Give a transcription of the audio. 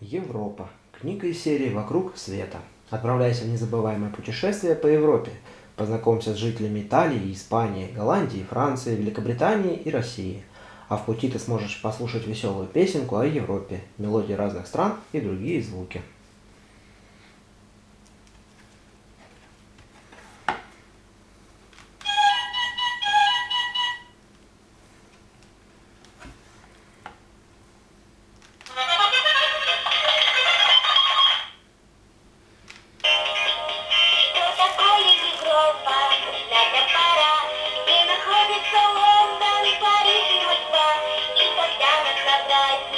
Европа. Книга из серии «Вокруг света». Отправляйся в незабываемое путешествие по Европе. Познакомься с жителями Италии, Испании, Голландии, Франции, Великобритании и России. А в пути ты сможешь послушать веселую песенку о Европе, мелодии разных стран и другие звуки. Солом дали Париж и Москва, и тогда нас собрать.